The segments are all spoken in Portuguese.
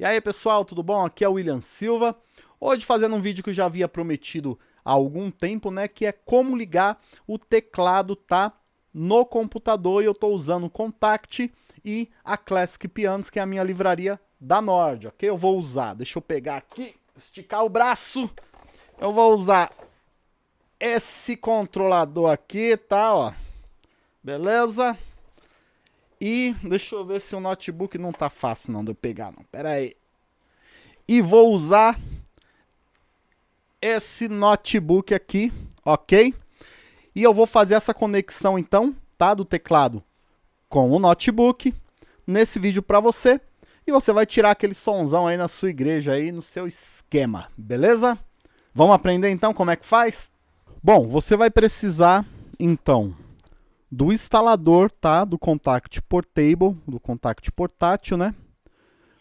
E aí pessoal, tudo bom? Aqui é o William Silva. Hoje fazendo um vídeo que eu já havia prometido há algum tempo, né? Que é como ligar o teclado, tá? No computador e eu estou usando o Contact e a Classic Pianos, que é a minha livraria da Nord, ok? Eu vou usar, deixa eu pegar aqui, esticar o braço. Eu vou usar esse controlador aqui, tá? Ó, beleza? E deixa eu ver se o notebook não tá fácil não de eu pegar não. Pera aí. E vou usar esse notebook aqui, ok? E eu vou fazer essa conexão então, tá? Do teclado com o notebook nesse vídeo para você. E você vai tirar aquele sonzão aí na sua igreja aí, no seu esquema, beleza? Vamos aprender então como é que faz? Bom, você vai precisar então do instalador, tá? Do Contact Portable, do Contact portátil, né?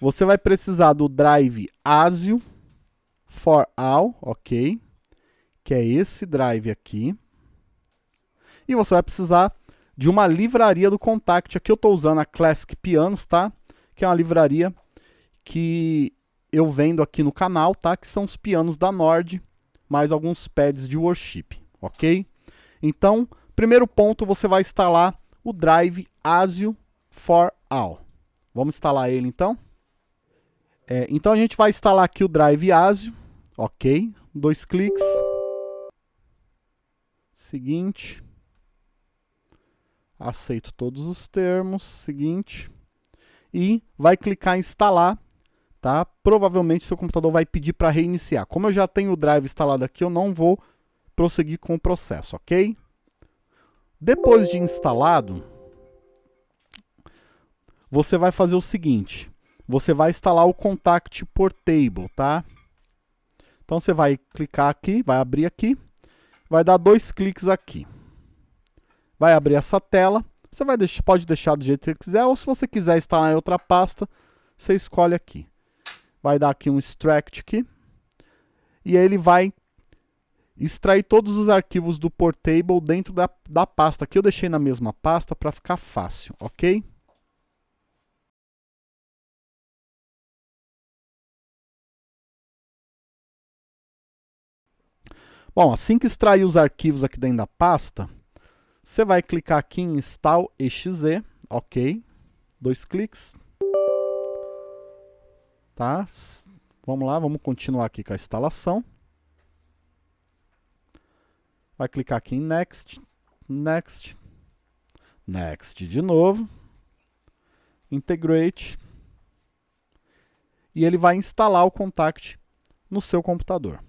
Você vai precisar do drive ASIO for all, ok? Que é esse drive aqui. E você vai precisar de uma livraria do Contact. Aqui eu estou usando a Classic Pianos, tá? Que é uma livraria que eu vendo aqui no canal, tá? Que são os pianos da Nord, mais alguns pads de worship, ok? Então, Primeiro ponto, você vai instalar o drive ASIO for All. Vamos instalar ele então? É, então a gente vai instalar aqui o drive ASIO, ok? Dois cliques. Seguinte. Aceito todos os termos. Seguinte. E vai clicar em instalar, tá? Provavelmente seu computador vai pedir para reiniciar. Como eu já tenho o drive instalado aqui, eu não vou prosseguir com o processo, ok? Depois de instalado, você vai fazer o seguinte, você vai instalar o Contact Portable, tá? Então você vai clicar aqui, vai abrir aqui, vai dar dois cliques aqui. Vai abrir essa tela, você vai deixar, pode deixar do jeito que quiser, ou se você quiser instalar em outra pasta, você escolhe aqui. Vai dar aqui um extract aqui, e ele vai extrair todos os arquivos do Portable dentro da, da pasta, que eu deixei na mesma pasta para ficar fácil, ok? Bom, assim que extrair os arquivos aqui dentro da pasta, você vai clicar aqui em Install exe, ok? Dois cliques. Tá? Vamos lá, vamos continuar aqui com a instalação. Vai clicar aqui em Next, Next, Next de novo, Integrate, e ele vai instalar o Contact no seu computador.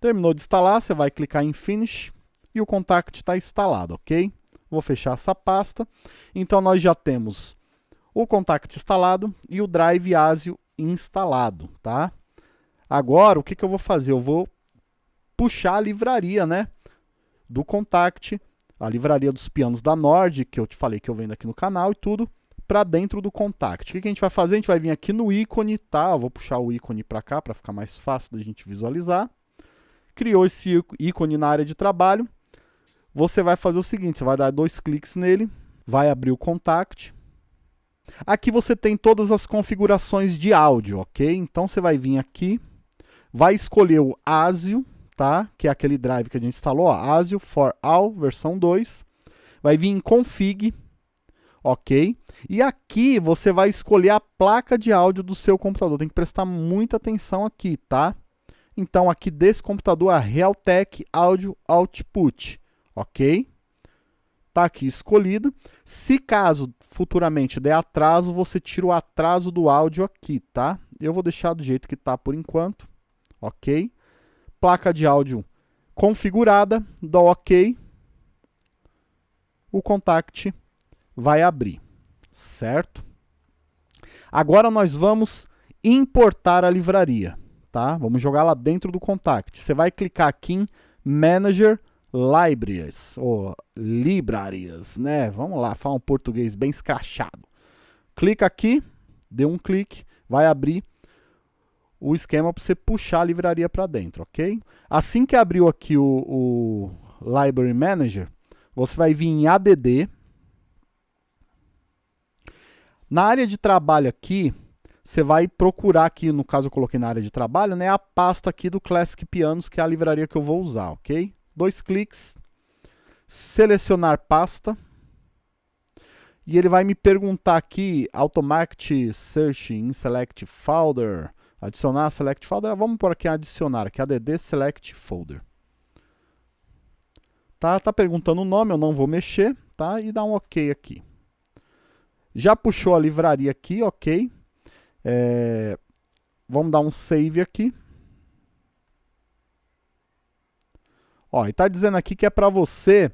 Terminou de instalar, você vai clicar em Finish e o Contact está instalado, ok? Vou fechar essa pasta. Então nós já temos o Contact instalado e o Drive ASIO instalado, tá? Agora, o que, que eu vou fazer? Eu vou puxar a livraria, né? Do Contact, a livraria dos pianos da Nord, que eu te falei que eu vendo aqui no canal e tudo, para dentro do Contact. O que, que a gente vai fazer? A gente vai vir aqui no ícone, tá? Eu vou puxar o ícone para cá, para ficar mais fácil da gente visualizar. Criou esse ícone na área de trabalho. Você vai fazer o seguinte, você vai dar dois cliques nele, vai abrir o Contact, Aqui você tem todas as configurações de áudio, ok? Então você vai vir aqui, vai escolher o ASIO, tá? Que é aquele drive que a gente instalou, ó, ASIO for All, versão 2. Vai vir em Config, ok? E aqui você vai escolher a placa de áudio do seu computador. Tem que prestar muita atenção aqui, tá? Então aqui desse computador a Realtek Audio Output, ok? Tá aqui escolhido. Se caso futuramente der atraso, você tira o atraso do áudio aqui, tá? Eu vou deixar do jeito que tá por enquanto ok? Placa de áudio configurada, dá ok. O Contact vai abrir, certo? Agora nós vamos importar a livraria, tá? Vamos jogar lá dentro do Contact. Você vai clicar aqui em Manager Libraries, ou Librarias, né? Vamos lá, falar um português bem escrachado. Clica aqui, dê um clique, vai abrir o esquema para você puxar a livraria para dentro, ok? Assim que abriu aqui o, o Library Manager, você vai vir em ADD. Na área de trabalho aqui, você vai procurar aqui, no caso eu coloquei na área de trabalho, né, a pasta aqui do Classic Pianos, que é a livraria que eu vou usar, ok? Dois cliques, selecionar pasta, e ele vai me perguntar aqui, Automatic Search in Select Folder, adicionar Select Folder, vamos por aqui adicionar, aqui add Select Folder. Tá, tá perguntando o nome, eu não vou mexer, tá? E dá um OK aqui. Já puxou a livraria aqui, ok. É, vamos dar um save aqui. Ó, e tá dizendo aqui que é para você,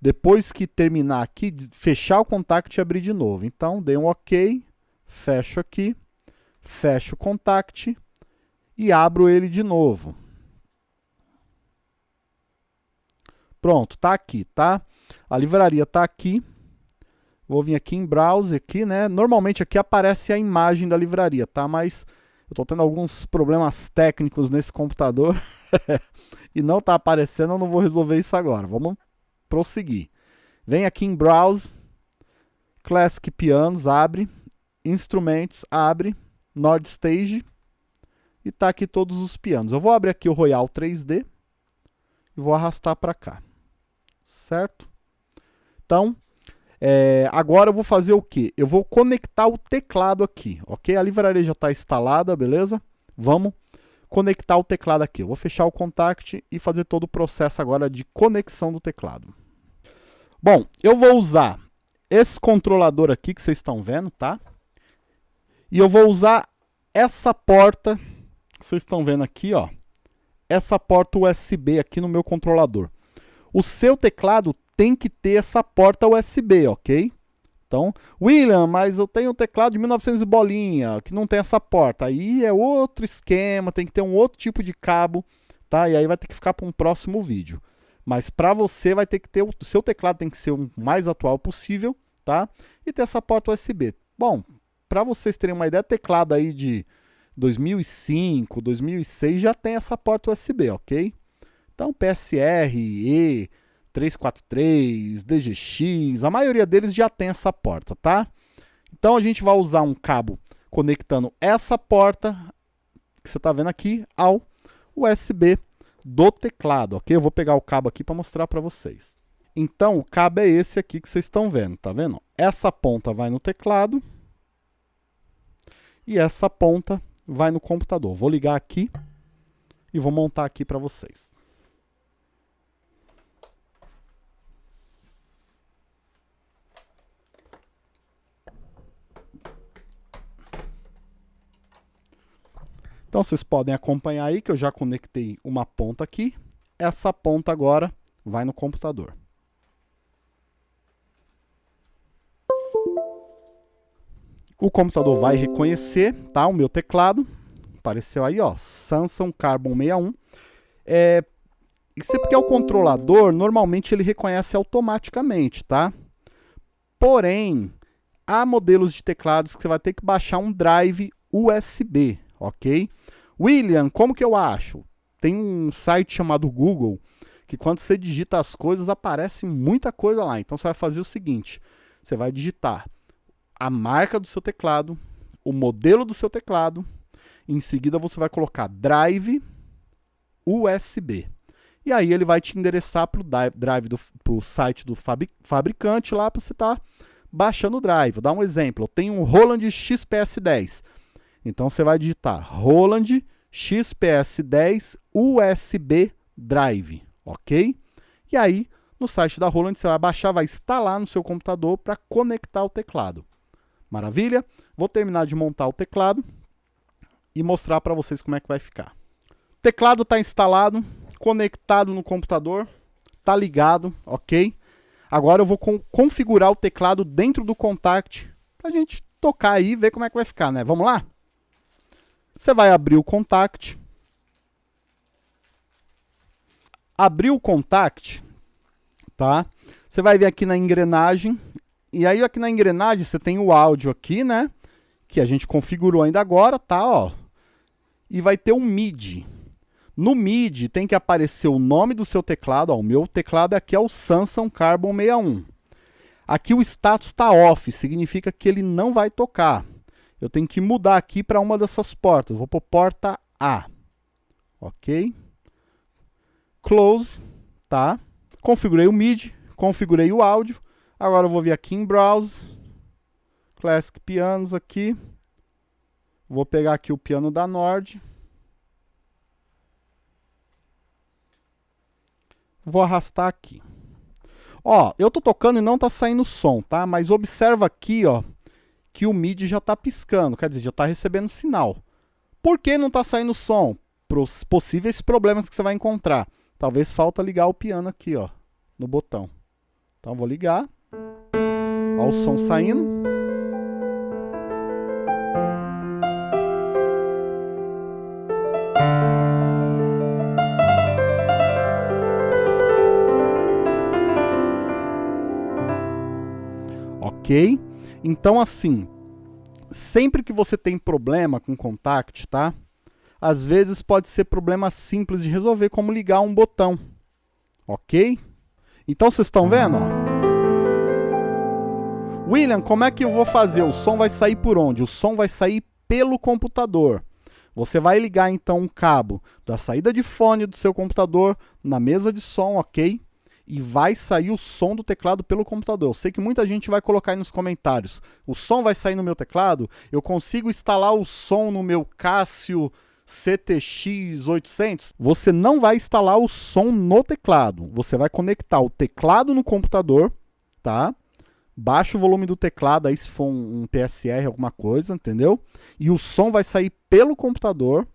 depois que terminar aqui, fechar o contact e abrir de novo. Então, dê um OK, fecho aqui, fecho o contact e abro ele de novo. Pronto, tá aqui, tá? A livraria tá aqui. Vou vir aqui em browser aqui, né? Normalmente aqui aparece a imagem da livraria, tá? Mas eu estou tendo alguns problemas técnicos nesse computador e não está aparecendo, eu não vou resolver isso agora. Vamos prosseguir. Vem aqui em Browse, Classic Pianos, abre, Instrumentos, abre, Nord Stage e tá aqui todos os pianos. Eu vou abrir aqui o Royal 3D e vou arrastar para cá certo? Então, é, agora eu vou fazer o que? Eu vou conectar o teclado aqui, ok? A livraria já está instalada, beleza? Vamos conectar o teclado aqui. Eu vou fechar o contact e fazer todo o processo agora de conexão do teclado. Bom, eu vou usar esse controlador aqui que vocês estão vendo, tá? E eu vou usar essa porta vocês estão vendo aqui, ó. Essa porta USB aqui no meu controlador. O seu teclado tem que ter essa porta USB, ok? Então, William, mas eu tenho um teclado de 1900 bolinha, que não tem essa porta. Aí é outro esquema, tem que ter um outro tipo de cabo, tá? E aí vai ter que ficar para um próximo vídeo. Mas para você vai ter que ter, o seu teclado tem que ser o mais atual possível, tá? E ter essa porta USB. Bom, para vocês terem uma ideia, teclado aí de 2005, 2006 já tem essa porta USB, ok? Então, PSR, E, 343, DGX, a maioria deles já tem essa porta, tá? Então, a gente vai usar um cabo conectando essa porta, que você está vendo aqui, ao USB do teclado, ok? Eu vou pegar o cabo aqui para mostrar para vocês. Então, o cabo é esse aqui que vocês estão vendo, tá vendo? Essa ponta vai no teclado e essa ponta vai no computador. Vou ligar aqui e vou montar aqui para vocês. Então vocês podem acompanhar aí que eu já conectei uma ponta aqui. Essa ponta agora vai no computador. O computador vai reconhecer tá, o meu teclado. Apareceu aí, ó, Samsung Carbon 61. É, isso é porque é o controlador, normalmente ele reconhece automaticamente, tá? Porém, há modelos de teclados que você vai ter que baixar um drive USB, ok? William, como que eu acho? Tem um site chamado Google, que quando você digita as coisas, aparece muita coisa lá. Então você vai fazer o seguinte, você vai digitar a marca do seu teclado, o modelo do seu teclado, em seguida você vai colocar drive USB. E aí ele vai te endereçar para o drive do pro site do fabricante lá para você estar tá baixando o drive. Vou dar um exemplo. Eu tenho um Roland XPS10. Então você vai digitar Roland XPS10 USB Drive, ok? E aí, no site da Roland, você vai baixar, vai instalar no seu computador para conectar o teclado. Maravilha? Vou terminar de montar o teclado e mostrar para vocês como é que vai ficar. O teclado está instalado, conectado no computador, está ligado, ok? Agora eu vou configurar o teclado dentro do Contact para a gente tocar aí e ver como é que vai ficar, né? Vamos lá? Você vai abrir o Contact. Abriu o Contact, tá? Você vai vir aqui na engrenagem. E aí aqui na engrenagem você tem o áudio aqui, né? Que a gente configurou ainda agora, tá? Ó. E vai ter um MIDI. No MIDI tem que aparecer o nome do seu teclado. Ó, o meu teclado aqui é o Samsung Carbon 61. Aqui o status está off, significa que ele não vai tocar. Eu tenho que mudar aqui para uma dessas portas. Vou pôr porta A. Ok? Close, tá? Configurei o MIDI, configurei o áudio. Agora eu vou vir aqui em Browse, Classic Pianos aqui. Vou pegar aqui o piano da Nord. Vou arrastar aqui. Ó, eu tô tocando e não tá saindo som, tá? Mas observa aqui, ó, que o MIDI já tá piscando, quer dizer, já tá recebendo sinal. Por que não tá saindo som? Pros possíveis problemas que você vai encontrar. Talvez falta ligar o piano aqui, ó, no botão. Então vou ligar. Ó o som saindo. ok? Então, assim, sempre que você tem problema com Contact, tá? Às vezes pode ser problema simples de resolver, como ligar um botão, ok? Então, vocês estão vendo, ó? William, como é que eu vou fazer? O som vai sair por onde? O som vai sair pelo computador. Você vai ligar então um cabo da saída de fone do seu computador na mesa de som, ok? e vai sair o som do teclado pelo computador. Eu sei que muita gente vai colocar aí nos comentários. O som vai sair no meu teclado? Eu consigo instalar o som no meu Casio CTX 800? Você não vai instalar o som no teclado. Você vai conectar o teclado no computador, tá? Baixa o volume do teclado aí se for um, um PSR, alguma coisa, entendeu? E o som vai sair pelo computador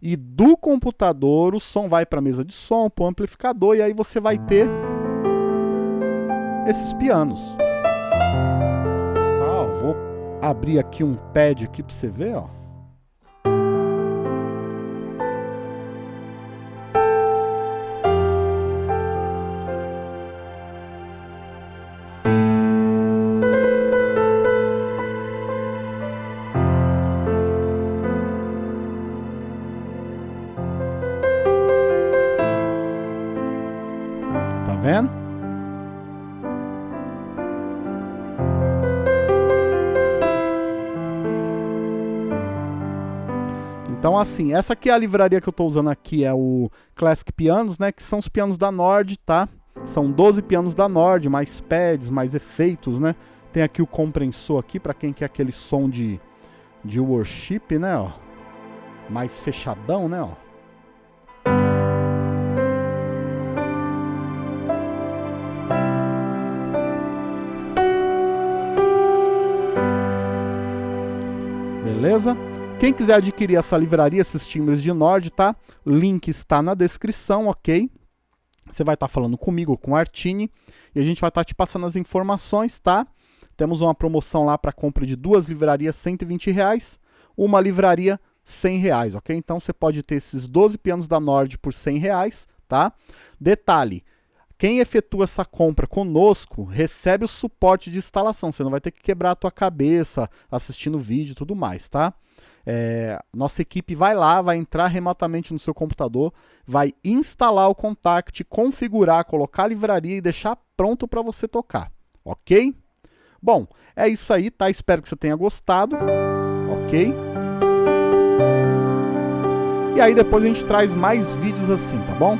e do computador o som vai para a mesa de som, para o amplificador, e aí você vai ter esses pianos. Tá, vou abrir aqui um pad aqui para você ver, ó. Vendo? Então, assim, essa aqui é a livraria que eu estou usando aqui, é o Classic Pianos, né? Que são os pianos da Nord, tá? São 12 pianos da Nord, mais pads, mais efeitos, né? Tem aqui o compressor aqui, para quem quer aquele som de, de worship, né? Ó. Mais fechadão, né? Ó. Beleza? Quem quiser adquirir essa livraria, esses timbres de Nord, tá? Link está na descrição, ok? Você vai estar tá falando comigo, com Artini, e a gente vai estar tá te passando as informações, tá? Temos uma promoção lá para compra de duas livrarias, 120 reais, uma livraria, 100 reais, ok? Então você pode ter esses 12 pianos da Nord por 100 reais, tá? Detalhe, quem efetua essa compra conosco recebe o suporte de instalação. Você não vai ter que quebrar a tua cabeça assistindo vídeo e tudo mais, tá? É, nossa equipe vai lá, vai entrar remotamente no seu computador, vai instalar o Contact, configurar, colocar a livraria e deixar pronto para você tocar, ok? Bom, é isso aí, tá? Espero que você tenha gostado, ok? E aí depois a gente traz mais vídeos assim, tá bom?